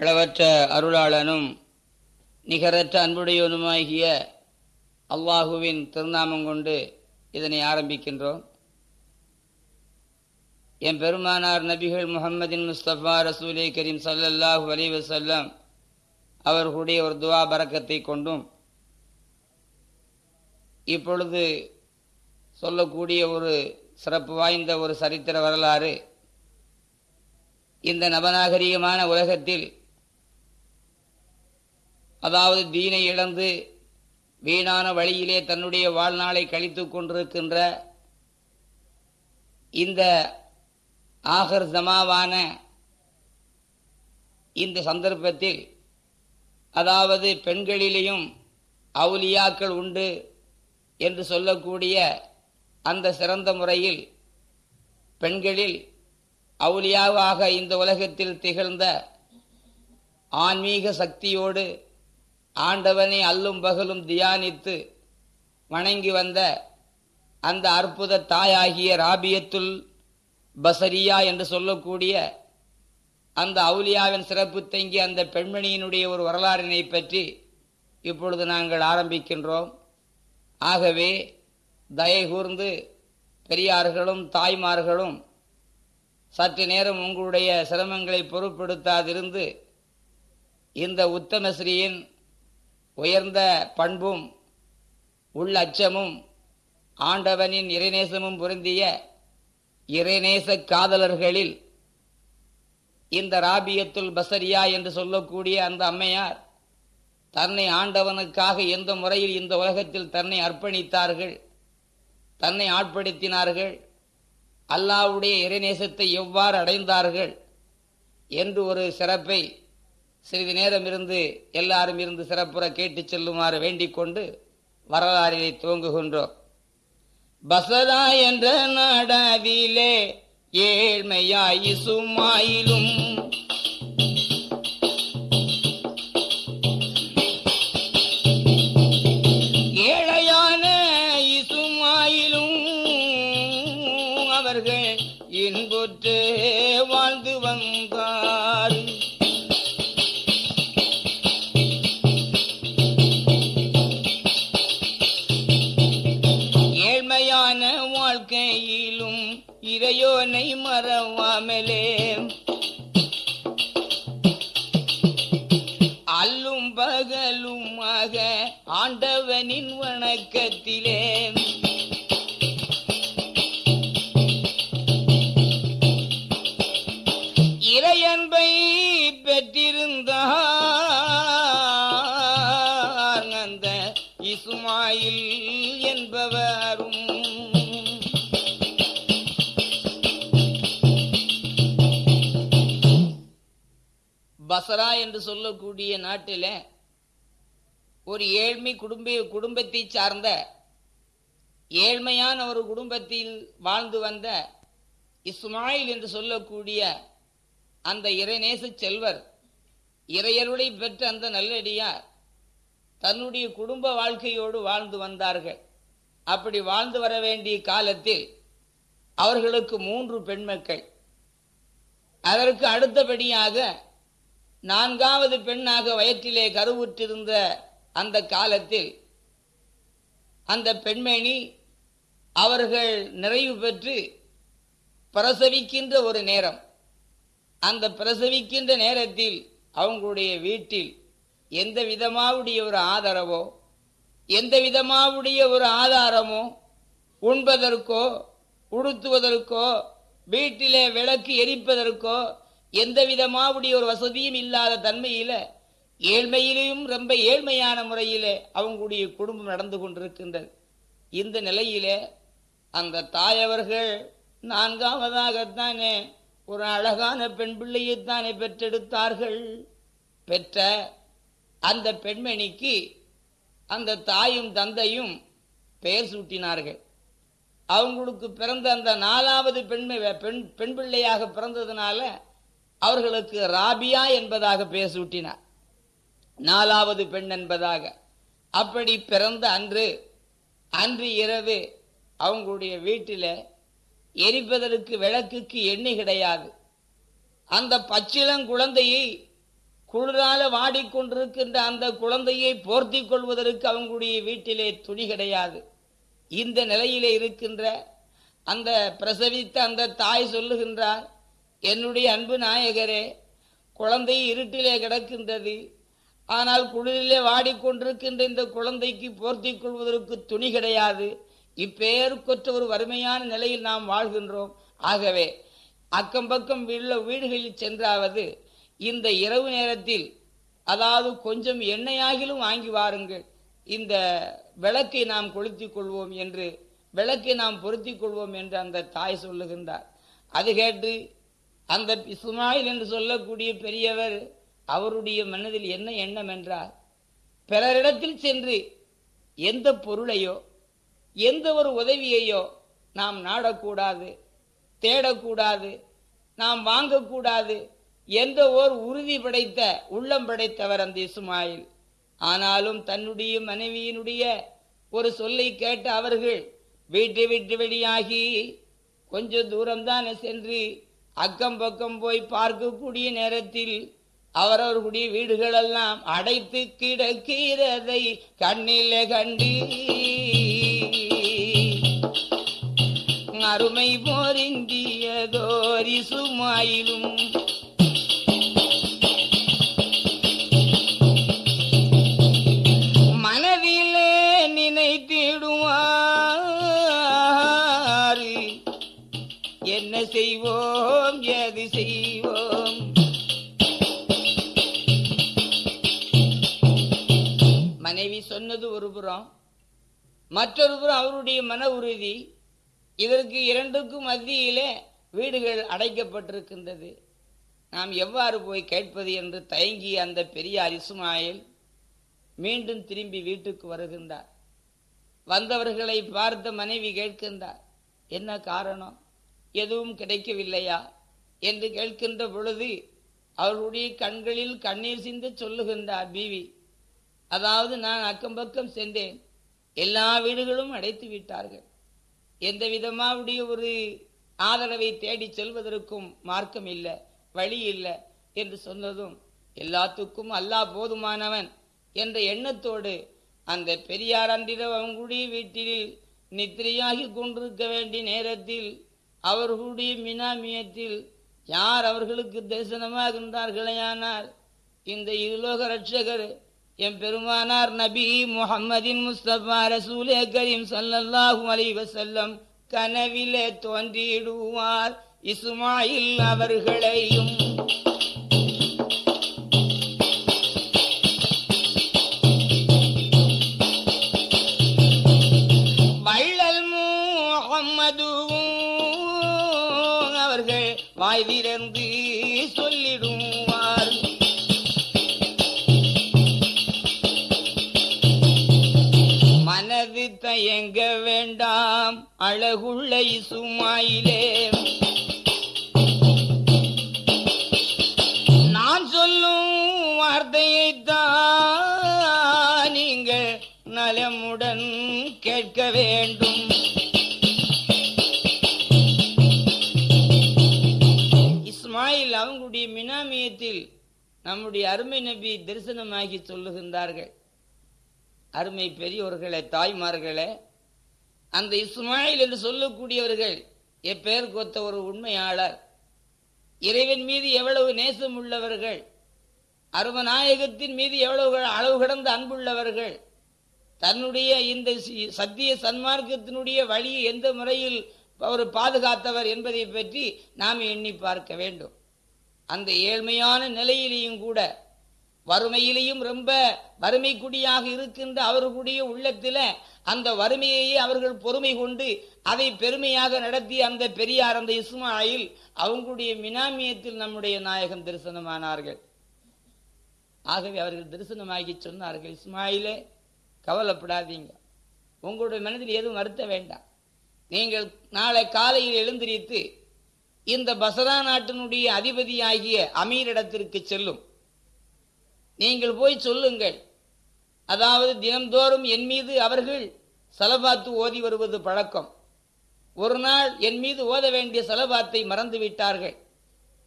அளவற்ற அருளாளனும் நிகரற்ற அன்புடையவனுமாகிய அல்லாஹுவின் திருநாமம் கொண்டு இதனை ஆரம்பிக்கின்றோம். என் பெருமானார் நபிகள் முகமதின் முஸ்தபா ரசூலே கரீம் சல்லல்லாஹு அலி அவர்களுடைய ஒரு துவா பறக்கத்தை கொண்டும் இப்பொழுது சொல்லக்கூடிய ஒரு சிறப்பு வாய்ந்த ஒரு சரித்திர வரலாறு இந்த நவநாகரிகமான உலகத்தில் அதாவது தீனை இழந்து வீணான வழியிலே தன்னுடைய வாழ்நாளை கழித்து கொண்டிருக்கின்ற இந்த ஆகர் ஜமாவான இந்த சந்தர்ப்பத்தில் அதாவது பெண்களிலேயும் அவுலியாக்கள் உண்டு என்று சொல்லக்கூடிய அந்த சிறந்த முறையில் பெண்களில் அவுலியாவாக இந்த உலகத்தில் திகழ்ந்த ஆன்மீக சக்தியோடு ஆண்டவனை அல்லும் பகலும் தியானித்து வணங்கி வந்த அந்த அற்புத தாயாகிய ராபியத்துல் பசரியா என்று சொல்லக்கூடிய அந்த அவுலியாவின் சிறப்பு தங்கிய அந்த பெண்மணியினுடைய ஒரு வரலாறினை பற்றி இப்பொழுது நாங்கள் ஆரம்பிக்கின்றோம். ஆகவே தயை கூர்ந்து பெரியார்களும் தாய்மார்களும் சற்று நேரம் உங்களுடைய சிரமங்களை பொருட்படுத்தாதிருந்து இந்த உத்தமஸ்ரீயின் உயர்ந்த பண்பும் உள்ளச்சமும் ஆண்டவனின் இறைநேசமும் பொருந்திய இறைநேச காதலர்களில் இந்த ராபியத்துல் பசரியா என்று சொல்லக்கூடிய அந்த அம்மையார் தன்னை ஆண்டவனுக்காக எந்த முறையில் இந்த உலகத்தில் தன்னை அர்ப்பணித்தார்கள் தன்னை ஆட்படுத்தினார்கள் அல்லாவுடைய இறைநேசத்தை எவ்வாறு அடைந்தார்கள் என்று ஒரு சிறப்பை சிறிது நேரம் இருந்து எல்லாரும் இருந்து சிறப்புற கேட்டு செல்லுமாறு வேண்டிக் கொண்டு வரலாறினை துவங்குகின்றோம். பசரா என்ற நாடாவிலே ஏழ்மையாய் சுமாயிலும் என்பவரும் பசரா என்று சொல்லக்கூடிய நாட்டில் ஒரு ஏழ்மை குடும்ப குடும்பத்தை சார்ந்த ஏழ்மையான ஒரு குடும்பத்தில் வாழ்ந்து வந்த இஸ்மாயில் என்று சொல்லக்கூடிய அந்த இறைநேச செல்வர் இறையருளை பெற்ற அந்த நல்லடியார் தன்னுடைய குடும்ப வாழ்க்கையோடு வாழ்ந்து வந்தார்கள். அப்படி வாழ்ந்து வர வேண்டிய காலத்தில் அவர்களுக்கு மூன்று பெண்மக்கள். அதற்கு அடுத்தபடியாக நான்காவது பெண்ணாக வயிற்றிலே கருவுற்றிருந்த அந்த காலத்தில் அந்த பெண்மணி அவர்கள் நிறைவு பெற்று பிரசவிக்கின்ற ஒரு நேரம். அந்த பிரசவிக்கின்ற நேரத்தில் அவங்களுடைய வீட்டில் எந்த விதமாவுடைய ஒரு ஆதரவோ எந்த விதமாவுடைய ஒரு ஆதாரமோ உண்பதற்கோ உடுத்துவதற்கோ வீட்டிலே விளக்கு எரிப்பதற்கோ எந்த விதமாவுடைய ஒரு வசதியும் இல்லாத தன்மையில ஏழ்மையிலையும் ரொம்ப ஏழ்மையான முறையிலே அவங்களுடைய குடும்பம் நடந்து கொண்டிருக்கின்றது. இந்த நிலையிலே அந்த தாயவர்கள் நான்காவதாகத்தானே ஒரு அழகான பெண் பிள்ளையைத்தானே பெற்றெடுத்தார்கள். பெற்ற அந்த பெண்மணிக்கு அந்த தாயும் தந்தையும் பெயர் சூட்டினார்கள். அவங்களுக்கு பிறந்த அந்த நாலாவது பெண்மை பெண் பெண் பிள்ளையாக பிறந்ததுனால அவர்களுக்கு ராபியா என்பதாக பெயர் சூட்டினார். நாலாவது பெண் என்பதாக. அப்படி பிறந்த அன்று அன்று இரவு அவங்களுடைய வீட்டில் எரிப்பதற்கு விளக்குக்கு எண்ணெய் கிடையாது. அந்த பச்சிளங்குழந்தையை குளிரால வாடிக்கொண்டிருக்கின்ற அந்த குழந்தையை போர்த்தி கொள்வதற்கு அவங்களுடைய வீட்டிலே துணி கிடையாது. இந்த நிலையிலே இருக்கின்ற அந்த பிரசவித்த அந்த தாய் சொல்லுகின்றார் என்னுடைய அன்பு நாயகரே குழந்தை இருட்டிலே கிடக்கின்றது. ஆனால் குளிரிலே வாடிக்கொண்டிருக்கின்ற இந்த குழந்தைக்கு போர்த்தி கொள்வதற்கு துணி கிடையாது. இப்பெயருக்கொற்ற ஒரு வறுமையான நிலையில் நாம் வாழ்கின்றோம். ஆகவே அக்கம் பக்கம் உள்ள வீடுகளில் சென்றாவது இந்த இரவு நேரத்தில் அதாவது கொஞ்சம் எண்ணெயாகிலும் வாங்கி வாருங்கள். இந்த விளக்கை நாம் கொளுத்திக் கொள்வோம் என்று விளக்கை நாம் பொருத்திக் கொள்வோம் என்று அந்த தாய் சொல்லுகின்றார். அது கேட்டு அந்த இஸ்மாயில் என்று சொல்லக்கூடிய பெரியவர் அவருடைய மனதில் என்ன எண்ணம் என்றார். பிறரிடத்தில் சென்று எந்த பொருளையோ எந்த ஒரு உதவியையோ நாம் நாடக்கூடாது தேடக்கூடாது நாம் வாங்கக்கூடாது என்ற ஓர் உறுதி படைத்த உள்ளம் படைத்தவர் அந்த இஸ்மாயில். ஆனாலும் தன்னுடைய மனைவியினுடைய ஒரு சொல்லை கேட்ட அவர்கள் வீட்டு விட்டு வெளியாகி கொஞ்ச தூரம்தான் சென்று அக்கம் பக்கம் போய் பார்க்கக்கூடிய நேரத்தில் அவரவர்களுடைய வீடுகளெல்லாம் அடைத்து கிடக்கிறதை கண்ணில் கண்டி அருமை போரிந்தியதோரி சுமாயிலும் மற்றொரு புறம் அவருடைய மன உறுதி இதற்கு இரண்டுக்கும் மத்தியிலே வீடுகள் அடைக்கப்பட்டிருக்கின்றது. நாம் எவ்வாறு போய் கேட்பது என்று தயங்கிய அந்த பெரியார் இஸ்மாயில் மீண்டும் திரும்பி வீட்டுக்கு வருகின்றார். வந்தவர்களை பார்த்த மனைவி கேட்கின்றார் என்ன காரணம்? எதுவும் கிடைக்கவில்லையா? என்று கேட்கின்ற பொழுது அவர்களுடைய கண்களில் கண்ணீர் சிந்து சொல்லுகின்றார் பீவி அதாவது நான் அக்கம் பக்கம் சென்றேன். எல்லா வீடுகளும் அடைத்து விட்டார்கள். எந்த விதமாவுடைய ஒரு ஆதரவை தேடி செல்வதற்கும் மார்க்கம் இல்லை வழி இல்லை என்று சொன்னதும் எல்லாத்துக்கும் அல்லாஹ் போதுமானவன் என்ற எண்ணத்தோடு அந்த பெரியார் அன்றிரவு அவங்களுடைய வீட்டில் நித்திரையாகி கொண்டிருக்க வேண்டிய நேரத்தில் அவர்களுடைய மினாமியத்தில் யார் அவர்களுக்கு தரிசனமாக இருந்தார்களேயானால் இந்த இருலோக ரட்சகர் எம் பெருமானார் நபி முஹம்மதின் முஸ்தபா ரசூலே கரீம் ஸல்லல்லாஹு அலி வசல்லம் கனவிலே தோன்றிடுவார் இசுமாயில் அவர்களையும். வள்ளல் முஹம்மதுவும் அவர்கள் வாய் திறந்து வேண்டாம் அழகுள்ள இசுமாயிலே. நான் சொல்லும் வார்த்தையைத்தான் நீங்கள் நலமுடன் கேட்க வேண்டும். இஸ்மாயில் அவங்களுடைய மினாமியத்தில் நம்முடைய அருமை நபி தரிசனமாகி சொல்லுகின்றார்கள். அருமை பெரியோர்களே தாய்மார்களே அந்த இஸ்மாயில் என்று சொல்லக்கூடியவர்கள் எப்பெயர் கொத்த ஒரு உண்மையாளர். இறைவன் மீது எவ்வளவு நேசம் உள்ளவர்கள் அருமநாயகத்தின் மீது எவ்வளவு அளவு கடந்த அன்புள்ளவர்கள் தன்னுடைய இந்த சத்திய சன்மார்க்கத்தினுடைய வழியை எந்த முறையில் அவர் பாதுகாத்தவர் என்பதை பற்றி நாம் எண்ணி பார்க்க வேண்டும். அந்த ஏழ்மையான நிலையிலேயும் கூட வறுமையிலேயும் ரொம்ப வறுமை குடியாக இருக்கின்ற அவர்களுடைய உள்ளத்தில அந்த வறுமையையே அவர்கள் பொறுமை கொண்டு அதை பெருமையாக நடத்தி அந்த பெரியார் அந்த இஸ்மாயில் அவங்களுடைய மினாமியத்தில் நம்முடைய நாயகம் தரிசனமானார்கள். ஆகவே அவர்கள் தரிசனமாகி சொன்னார்கள் இஸ்மாயிலே கவலைப்படாதீங்க. உங்களுடைய மனதில் எதுவும் வருத்த வேண்டாம். நீங்கள் நாளை காலையில் எழுந்திரித்து இந்த பசரா நாட்டினுடைய அதிபதியாகிய அமீரிடத்திற்கு செல்லும். நீங்கள் போய் சொல்லுங்கள். அதாவது தினம்தோறும் என் மீது அவர்கள் சலபாத்து ஓதி வருவது பழக்கம். ஒரு நாள் என் மீது ஓத வேண்டிய சலபாத்தை மறந்து விட்டார்கள்.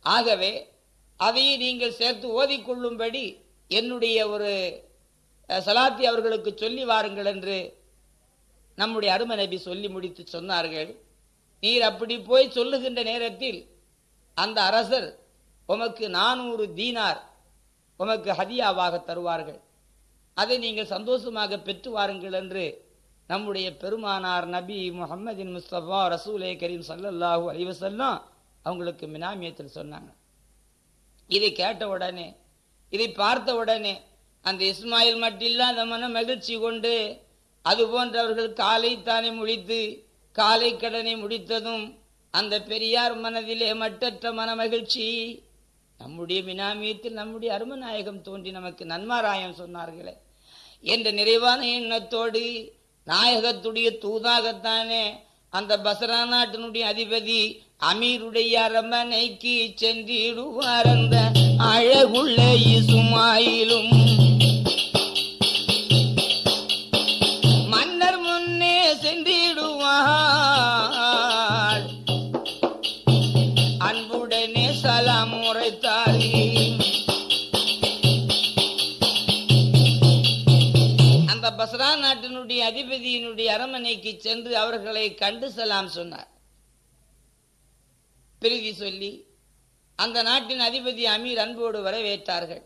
ஆகவே அதையே நீங்கள் சேர்த்து ஓதிக்கொள்ளும்படி என்னுடைய ஒரு சலாத்தி அவர்களுக்கு சொல்லி வாருங்கள் என்று நம்முடைய அரும நபி சொல்லி முடித்து சொன்னார்கள். நீர் அப்படி போய் சொல்லுகின்ற நேரத்தில் அந்த அரசர் உமக்கு நானூறு தீனார் உமக்கு ஹதியாவாக தருவார்கள். அதை நீங்கள் சந்தோஷமாக பெற்று வாருங்கள் என்று நம்முடைய பெருமானார் நபி முகமதின் முஸ்தபா ரசூலே கரீம் ஸல்லல்லாஹு அலிவசல்லாம் அவங்களுக்கு மினாமியத்தில் சொன்னாங்க. இதை கேட்ட உடனே இதை பார்த்த உடனே அந்த இஸ்மாயில் மட்டில்லாத மன மகிழ்ச்சி கொண்டு அது போன்றவர்கள் காலை தானே முடித்து காலை கடனை முடித்ததும் அந்த பெரியார் மனதிலே மட்டற்ற மன மகிழ்ச்சி நம்முடைய மினாமியத்தில் நம்முடைய அருமநாயகம் தோன்றி நமக்கு நன்மாராயம் சொன்னார்களே. என்ற நிறைவான எண்ணத்தோடு நாயகத்துடைய தூதாகத்தானே அந்த பசரா நாட்டினுடைய அதிபதி அமீருடைய அரமனைக்கு சென்றிடுவார் அந்த அழகுள்ள இசுமாயிலும். பஸ்ரா நாட்டினுடைய அதிபதியினுடைய அரமனைக்கு சென்று அவர்களை கண்டு செல்லாம் சொன்னார். பிரிதி சொல்லி அந்த நாட்டின் அதிபதி அமீர் அன்போடு வரவேற்றார்கள்.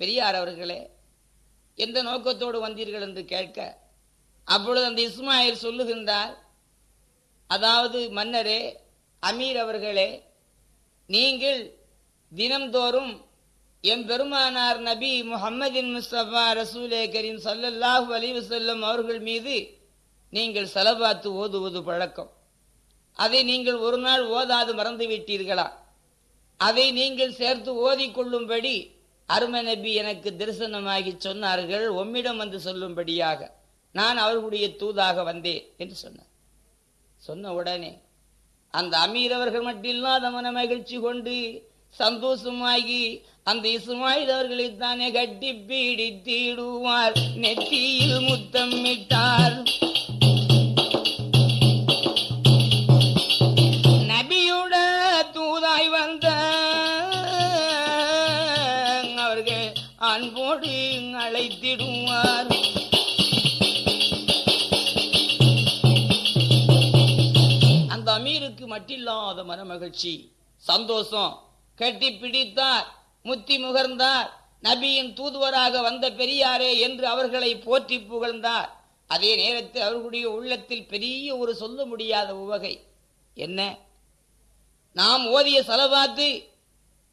பெரியார் அவர்களே எந்த நோக்கத்தோடு வந்தீர்கள் என்று கேட்க அப்பொழுது அந்த இஸ்மாயில் சொல்லுகின்றார் அதாவது மன்னரே அமீர் அவர்களே நீங்கள் தினம்தோறும் எம் பெருமானார் நபி முஹம்மதின் முஸ்தபா ரசூலே கரீம் சல்லல்லாஹு அலிவு செல்லும் அவர்கள் மீது நீங்கள் செலவாத்து ஓதுவது பழக்கம். அதை நீங்கள் ஒரு நாள் ஓதாது மறந்து விட்டீர்களா அதை நீங்கள் சேர்த்து ஓதிக்கொள்ளும்படி அருமை நபி எனக்கு தரிசனமாகி சொன்னார்கள். உம்மிடம் வந்து சொல்லும்படியாக நான் அவர்களுடைய தூதாக வந்தேன் என்று சொன்னார். சொன்ன உடனே அந்த அமீரவர்கள் மட்டும் இல்லாத மன மகிழ்ச்சி கொண்டு சந்தோஷமாகி அந்த இஸ்மாயில் அவர்களை தானே கட்டி பீடித்திடுவார் நெத்தியில் முத்தமிட்டார் நபியுட தூதாய் வந்த அவர்கள் அன்போடு அழைத்திடுவார். அந்த அமீருக்கு மட்டில்லாத மனமகிழ்ச்சி சந்தோஷம் கட்டி பிடித்தார். முத்தி முகர்ந்தார். நபியின் தூதுவராக வந்த பெரியாரே என்று அவர்களை போற்றி புகழ்ந்தார். அதே நேரத்தில் அவர்களுடைய உள்ளத்தில் பெரிய ஒரு சொல்ல முடியாத உவகை. என்ன? நாம் ஓதிய செலவாத்து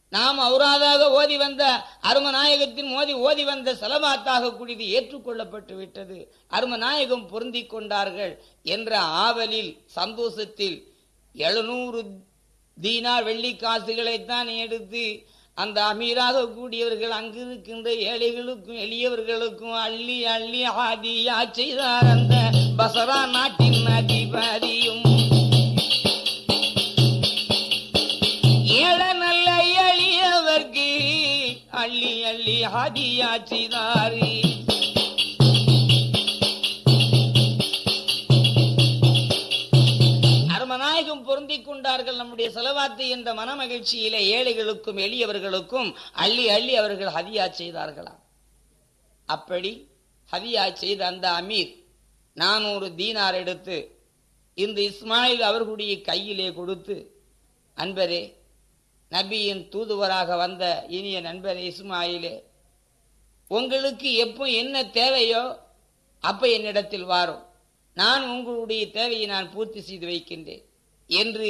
நாம் அவராதாக ஓதி வந்த அருமநாயகத்தின் மோதி ஓதி வந்த செலவாத்தாக கூடியது ஏற்றுக்கொள்ளப்பட்டு விட்டது. அருமநாயகம் பொருந்தி கொண்டார்கள் என்ற ஆவலில் சந்தோஷத்தில் எழுநூறு தீனார் வெள்ளி காசுகளைத்தான் எடுத்து அந்த அமீராக கூடியவர்கள் அங்கு இருக்கின்ற ஏழைகளுக்கும் எளியவர்களுக்கும் அள்ளி அள்ளி ஆதியா செய்தார் அந்த பசரா நாட்டின் அதிபதியும். ஏழை நல்ல எளியவர்க்கு அள்ளி அள்ளி ஆதியா செய்தாரே. செலவாத்து என்ற மனமகிழ்ச்சியிலே ஏழைகளுக்கும் எளியவர்களுக்கும் அள்ளி அள்ளி அவர்கள் ஹதியா செய்தார்களாம். அப்படி ஹதியா செய்த அந்த அமீர் நானூறு தீனார் எடுத்து இந்த இஸ்மாயில் அவர்களுடைய கையிலே கொடுத்து அன்பரே நபியின் தூதுவராக வந்த இனிய நண்பரே இஸ்மாயிலே உங்களுக்கு எப்போ என்ன தேவையோ அப்ப என்னிடத்தில் வாரும் நான் உங்களுடைய தேவையை நான் பூர்த்தி செய்து வைக்கின்றேன் என்று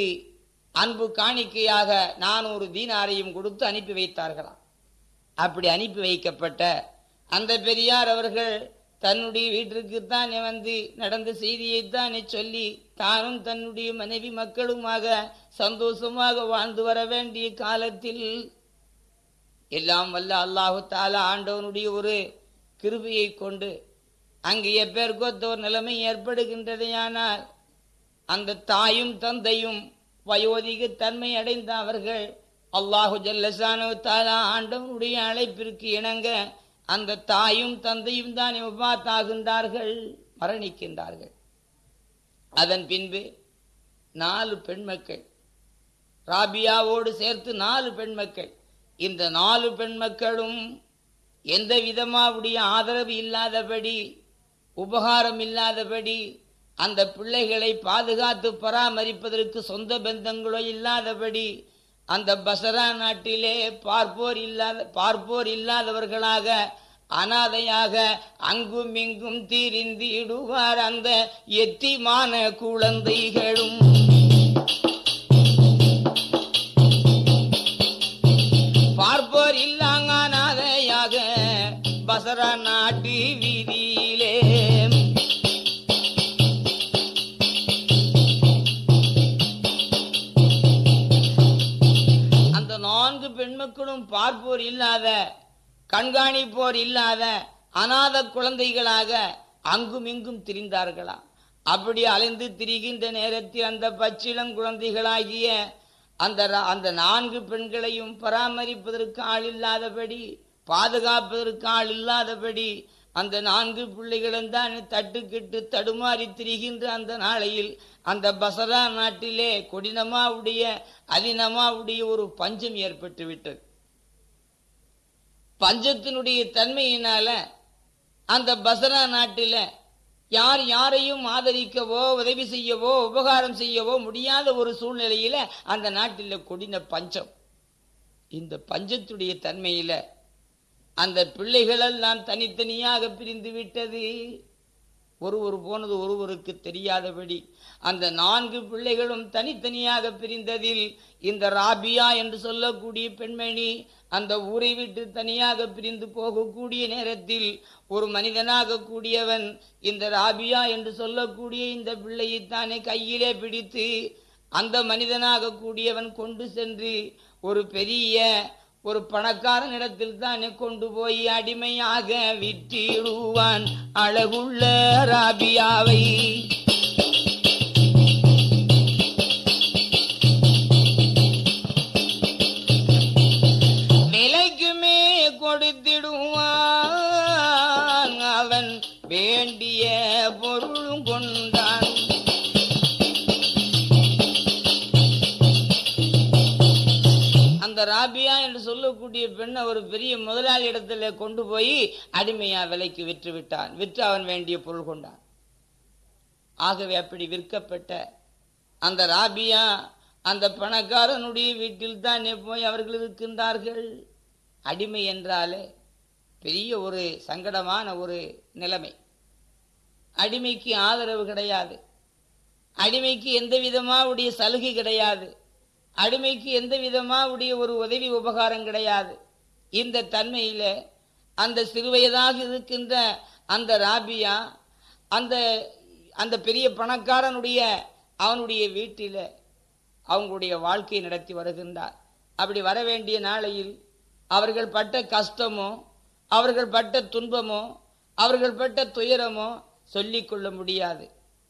அன்பு காணிக்கையாக நானூறு தீனாரையும் கொடுத்து அனுப்பி வைத்தார்களாம். அப்படி அனுப்பி வைக்கப்பட்ட அந்த பெரியார் அவர்கள் தன்னுடைய வீட்டிற்குத்தானே வந்து நடந்த செய்தியைத்தானே சொல்லி தானும் தன்னுடைய மனைவி மக்களுமாக சந்தோஷமாக வாழ்ந்து வர வேண்டிய காலத்தில் எல்லாம் வல்ல அல்லாஹு தாலா ஆண்டவனுடைய ஒரு கிருபியை கொண்டு அங்கு எப்பேற்கொத்த ஒரு நிலைமை ஏற்படுகின்றதையானால் அந்த தாயும் தந்தையும் வயோதிக தன்மை அடைந்த அவர்கள் அல்லாஹு ஜல்லசானு தாலா ஆண்டவனுடைய அழைப்பிற்கு இணங்க அந்த தாயும் தந்தையும் தான் விபாத்தாகின்றார்கள் மரணிக்கின்றார்கள். அதன் பின்பு நாலு பெண் மக்கள் ராபியாவோடு சேர்த்து நாலு பெண் மக்கள் இந்த நாலு பெண் மக்களும் எந்த விதமாவுடைய ஆதரவு இல்லாதபடி உபகாரம் இல்லாதபடி அந்த பிள்ளைகளை பாதுகாத்து பராமரிப்பதற்கு சொந்த பந்தங்களோ இல்லாதபடி அந்த பசரா நாட்டிலே பார்ப்போர் இல்லாத பார்ப்போர் இல்லாதவர்களாக அனாதையாக அங்கும் இங்கும் தீரிந்திடுவார் அந்த எத்திமான குழந்தைகளும். பார்ப்போர் இல்ல பார்ப்போர் இல்லாத கண்காணிப்போர் இல்லாத அநாத குழந்தைகளாக அங்கும் இங்கும் திரிந்தார்களா? அப்படி அலைந்து திரிகின்ற நேரத்தில் அந்த பச்சிளம் குழந்தைகளாகிய அந்த அந்த நான்கு பெண்களையும் பராமரிப்பதற்கு ஆள் இல்லாதபடி பாதுகாப்பதற்கு ஆள் இல்லாதபடி அந்த நான்கு பிள்ளைகளும் தான் தட்டுக்கிட்டு தடுமாறி திரிகின்ற அந்த நாளையில் அந்த பசரா நாட்டிலே கொடினமாவுடைய அதினமாவுடைய ஒரு பஞ்சம் ஏற்பட்டு விட்டது பஞ்சத்தினுடைய தன்மையினால அந்த பசரா நாட்டில யார் யாரையும் ஆதரிக்கவோ உதவி செய்யவோ உபகாரம் செய்யவோ முடியாத ஒரு சூழ்நிலையில அந்த நாட்டில் கொடின பஞ்சம். இந்த பஞ்சத்துடைய தன்மையில அந்த பிள்ளைகளெல்லாம் தனித்தனியாக பிரிந்து விட்டது. ஒருவர் போனது ஒருவருக்கு தெரியாதபடி அந்த நான்கு பிள்ளைகளும் தனித்தனியாக பிரிந்ததில் இந்த ராபியா என்று சொல்லக்கூடிய பெண்மணி அந்த ஊரை விட்டு தனியாக பிரிந்து போகக்கூடிய நேரத்தில் ஒரு மனிதனாக கூடியவன் இந்த ராபியா என்று சொல்லக்கூடிய இந்த பிள்ளையை தானே கையிலே பிடித்து அந்த மனிதனாக கூடியவன் கொண்டு சென்று ஒரு பெரிய ஒரு பணக்காரன் இடத்தில் தானே கொண்டு போய் அடிமையாக விற்றிடுவான். அழகுள்ள ராபியாவை ஒரு பெரிய முதலாளி இடத்துல கொண்டு போய் அடிமையா விலைக்கு விற்று விட்டான் விற்று அவன் வேண்டிய பொருள் கொண்டான். ஆகவே அப்படி விற்கப்பட்ட அந்த ராபியா அந்த பணக்காரனுடைய வீட்டில் தான் போய் அவர்கள் இருக்கின்றார்கள். அடிமை என்றாலே பெரிய ஒரு சங்கடமான ஒரு நிலைமை. அடிமைக்கு ஆதரவு கிடையாது. அடிமைக்கு எந்த விதமாவுடைய சலுகை கிடையாது. அடிமைக்கு எந்த விதமாவுடைய ஒரு உதவி உபகாரம் கிடையாது. இந்த தன்மையில் அந்த சிறுவயதாக இருக்கின்ற அந்த ராபியா அந்த அந்த பெரிய பணக்காரனுடைய அவனுடைய வீட்டில் அவங்களுடைய வாழ்க்கையை நடத்தி வருகின்றார். அப்படி வர வேண்டிய நாளையில் அவர்கள் பட்ட கஷ்டமோ அவர்கள் பட்ட துன்பமோ அவர்கள் பட்ட துயரமோ சொல்லிக்கொள்ள முடியாது.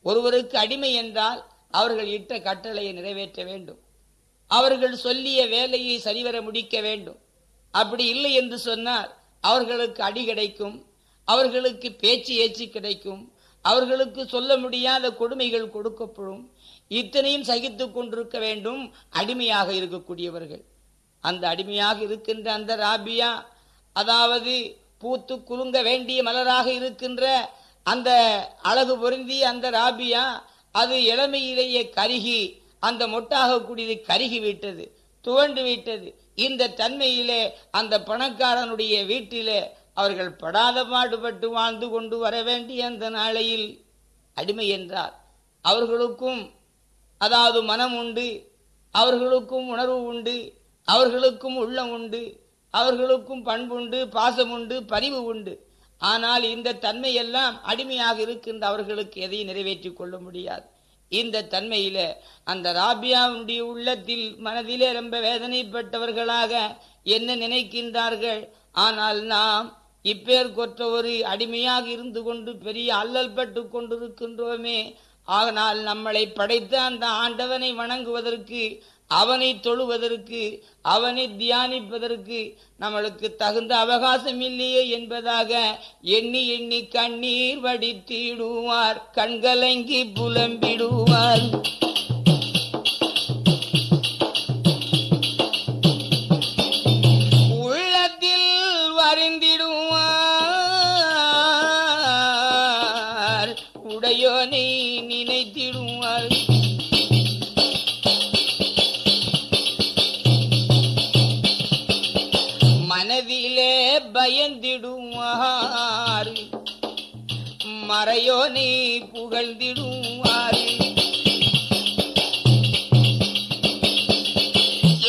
ஒருவருக்கு அடிமை என்றால் அவர்கள் இட்ட கட்டளையை நிறைவேற்ற வேண்டும். அவர்கள் சொல்லிய வேலையை சரிவர முடிக்க வேண்டும். அப்படி இல்லை என்று சொன்னால் அவர்களுக்கு அடி கிடைக்கும் அவர்களுக்கு பேச்சு ஏச்சு கிடைக்கும் அவர்களுக்கு சொல்ல முடியாத கொடுமைகள் கொடுக்கப்படும். இத்தனையும் சகித்து கொண்டிருக்க வேண்டும் அடிமையாக இருக்கக்கூடியவர்கள். அந்த அடிமையாக இருக்கின்ற அந்த ராபியா அதாவது பூத்து குலுங்க வேண்டிய மலராக இருக்கின்ற அந்த அழகு பொருந்திய அந்த ராபியா அது இளமையிலேயே கருகி அந்த மொட்டாக கூடியது கருகி விட்டது துவண்டு விட்டது. இந்த தன்மையிலே அந்த பணக்காரனுடைய வீட்டிலே அவர்கள் படாத பாடுபட்டு வாழ்ந்து கொண்டு வர வேண்டிய அந்த நாளையில் அடிமை என்றார். அவர்களுக்கும் அதாவது மனம் உண்டு அவர்களுக்கும் உணர்வு உண்டு அவர்களுக்கும் உள்ளம் உண்டு அவர்களுக்கும் பண்புண்டு பாசம் உண்டு பரிவு உண்டு. ஆனால் இந்த தன்மையெல்லாம் அடிமையாக இருக்கின்ற அவர்களுக்கு எதையும் நிறைவேற்றிக் கொள்ள முடியாது. இந்த தன்மையில அந்த ராபியாவுடைய உள்ளத்தில் மனதிலே ரொம்ப வேதனைப்பட்டவர்களாக என்ன நினைக்கின்றார்கள்? ஆனால் நாம் இப்பேர் கொற்ற ஒரு அடிமையாக இருந்து கொண்டு பெரிய அல்லல் பட்டு கொண்டிருக்கின்றோமே. ஆனால் நம்மளை படைத்த அந்த ஆண்டவனை வணங்குவதற்கு அவனை தொழுவதற்கு அவனை தியானிப்பதற்கு நம்மளுக்கு தகுந்த அவகாசம் இல்லையே என்பதாக எண்ணி எண்ணி கண்ணீர் வடித்திடுவார் கண்கலங்கி புலம்பிடுவார். அறையோ மறையோனை புகழ்ந்திடுவாரு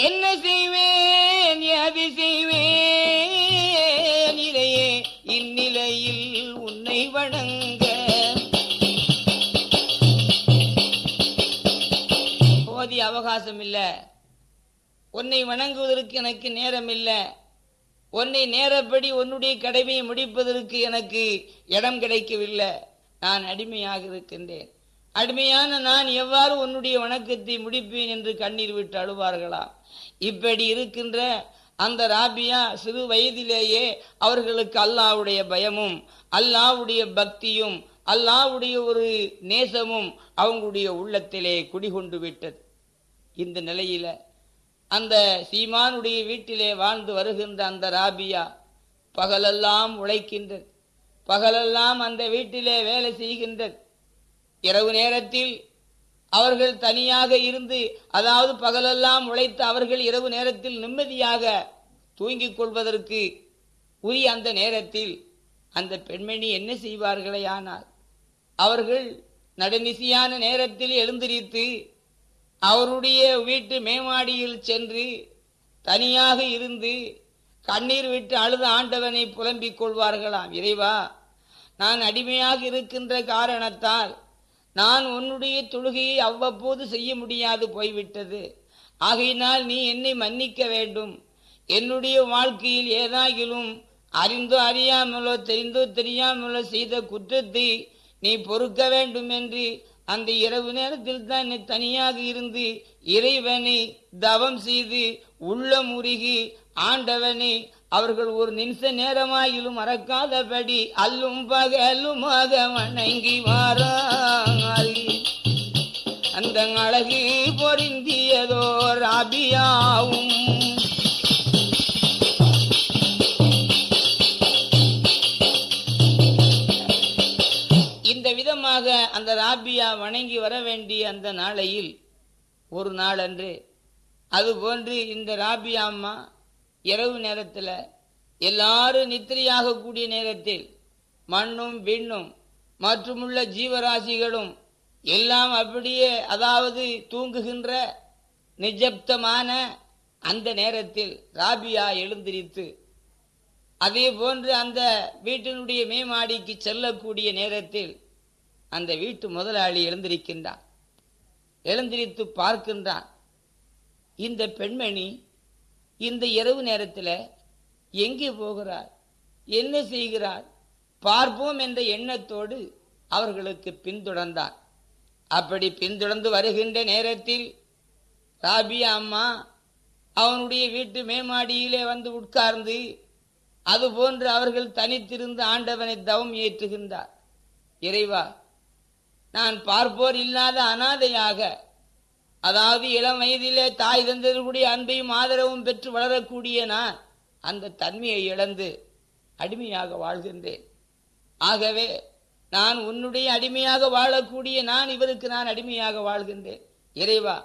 என்ன செய்வேன் எது செய்வேன்? இதையே இந்நிலையில் உன்னை வணங்க. போதிய அவகாசம் இல்லை. உன்னை வணங்குவதற்கு எனக்கு நேரம் இல்லை உன்னை நேரப்படி உன்னுடைய கடமையை முடிப்பதற்கு எனக்கு இடம் கிடைக்கவில்லை. நான் அடிமையாக இருக்கின்றேன். அடிமையான நான் எவ்வாறு உன்னுடைய வணக்கத்தை முடிப்பேன் என்று கண்ணீர் விட்டு அழுவார்களா? இப்படி இருக்கின்ற அந்த ராபியா சிறு வயதிலேயே அவர்களுக்கு அல்லாவுடைய பயமும் அல்லாவுடைய பக்தியும் அல்லாவுடைய ஒரு நேசமும் அவங்களுடைய உள்ளத்திலே குடிகொண்டு விட்டது. இந்த நிலையில அந்த சீமானுடைய வீட்டிலே வாழ்ந்து வருகின்ற அந்த ராபியா பகலெல்லாம் உழைக்கின்றது. பகலெல்லாம் அந்த வீட்டிலே வேலை செய்கின்றது. இரவு நேரத்தில் அவர்கள் தனியாக இருந்து அதாவது பகலெல்லாம் உழைத்து அவர்கள் இரவு நேரத்தில் நிம்மதியாக தூங்கிக் கொள்வதற்கு உரிய அந்த நேரத்தில் அந்த பெண்மணி என்ன செய்வார்களே ஆனால்? அவர்கள் நடுநிசியான நேரத்தில் எழுந்திரித்து அவருடைய வீட்டு மேமாடியில் சென்று தனியாக இருந்து கண்ணீர் விட்டு அழுத ஆண்டவனை புலம்பிக் கொள்வார்களாம். இறைவா நான் அடிமையாக இருக்கின்ற காரணத்தால் நான் உன்னுடைய தொழுகையை அவ்வப்போது செய்ய முடியாது போய்விட்டது. ஆகையினால் நீ என்னை மன்னிக்க வேண்டும். என்னுடைய வாழ்க்கையில் ஏதாகிலும் அறிந்தோ அறியாமலோ தெரிந்தோ தெரியாமலோ செய்த குற்றத்தை நீ பொறுக்க வேண்டும் என்று அந்த இரவு நேரத்தில் தான் தனியாக இருந்து இறைவனை தவம் செய்து உள்ளம் முருகி ஆண்டவனை அவர்கள் ஒரு நிமிஷ நேரமாயிலும் மறக்காதபடி அல்லும் பகலுமாக வணங்கி வாராய். அந்த அழகு பொருந்தியதோ ராபியாவும் அந்த ராபியா வணங்கி வர வேண்டிய அந்த நாளையில் ஒரு நாளன்று அதுபோன்று இந்த ராபியா அம்மா இரவு நேரத்தில் எல்லாரும் நித்திரையாக கூடிய நேரத்தில் மண்ணும் விண்ணும் மற்றுமுள்ள ஜீவராசிகளும் எல்லாம் அப்படியே அதாவது தூங்குகின்ற நிஜப்தமான அந்த நேரத்தில் ராபியா எழுந்திரித்து அதே போன்று அந்த வீட்டினுடைய மேமாடிக்கு செல்லக்கூடிய நேரத்தில் அந்த வீட்டு முதலாளி எழுந்திருக்கின்றான். எழுந்திரித்து பார்க்கின்றான். இந்த பெண்மணி இந்த இரவு நேரத்தில் எங்கே போகிறார் என்ன செய்கிறார் பார்ப்போம் என்ற எண்ணத்தோடு அவர்களுக்கு பின்தொடர்ந்தார் அப்படி பின்தொடர்ந்து வருகின்ற நேரத்தில் ராபியா அம்மா அவனுடைய வீட்டு மேமாடியிலே வந்து உட்கார்ந்து அதுபோன்று அவர்கள் தனித்திருந்து ஆண்டவனை தவம் ஏற்றுகின்றார். இறைவா நான் பார்ப்போர் இல்லாத அனாதையாக. அதாவது இளம் வயதிலே தாய் தந்தர்களுடைய அன்பையும் ஆதரவும் பெற்று வளரக்கூடிய நான் அந்த தன்மையை இழந்து அடிமையாக வாழ்கின்றேன். ஆகவே நான் உன்னுடைய அடிமையாக வாழக்கூடிய நான் இவருக்கு நான் அடிமையாக வாழ்கின்றேன். இறைவா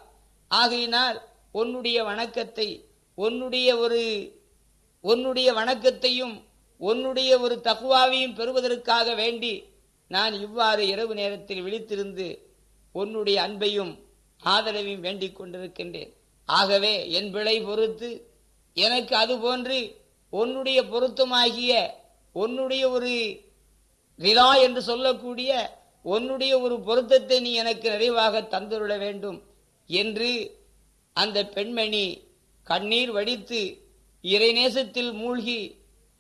ஆகையினால் உன்னுடைய வணக்கத்தை உன்னுடைய ஒரு உன்னுடைய வணக்கத்தையும் உன்னுடைய ஒரு தகுவாவையும் பெறுவதற்காக வேண்டி நான் இவ்வாறு இரவு நேரத்தில் விழித்திருந்து உன்னுடைய அன்பையும் ஆதரவையும் வேண்டிக் கொண்டிருக்கின்றேன். ஆகவே என் பிழை பொறுத்து எனக்கு அது போன்று உன்னுடைய பொருத்தமாகிய உன்னுடைய ஒரு ரிலா என்று சொல்லக்கூடிய உன்னுடைய ஒரு பொருத்தத்தை நீ எனக்கு நிறைவாக தந்துருள வேண்டும் என்று அந்த பெண்மணி கண்ணீர் வடித்து இறைநேசத்தில் மூழ்கி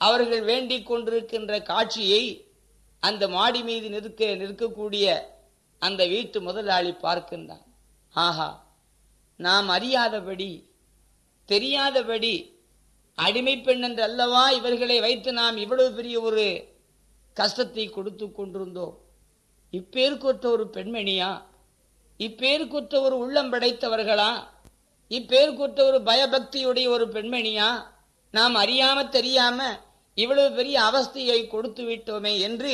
அவர்கள் வேண்டிக் கொண்டிருக்கின்ற காட்சியை அந்த மாடி மீது நிற்க நிற்கக்கூடிய அந்த வீட்டு முதலாளி பார்க்கின்றான். ஆஹா நாம் அறியாதபடி தெரியாதபடி அடிமை பெண் என்று அல்லவா இவர்களை வைத்து நாம் இவ்வளவு பெரிய ஒரு கஷ்டத்தை கொடுத்து கொண்டிருந்தோம்? இப்பேருக்குற்ற ஒரு பெண்மணியா? இப்பேருக்குற்ற ஒரு உள்ளம் படைத்தவர்களா? இப்பேருக்குற்ற ஒரு பயபக்தியுடைய ஒரு பெண்மணியா? நாம் அறியாம தெரியாம இவ்வளவு பெரிய அவஸ்தையை கொடுத்து விட்டோமே என்று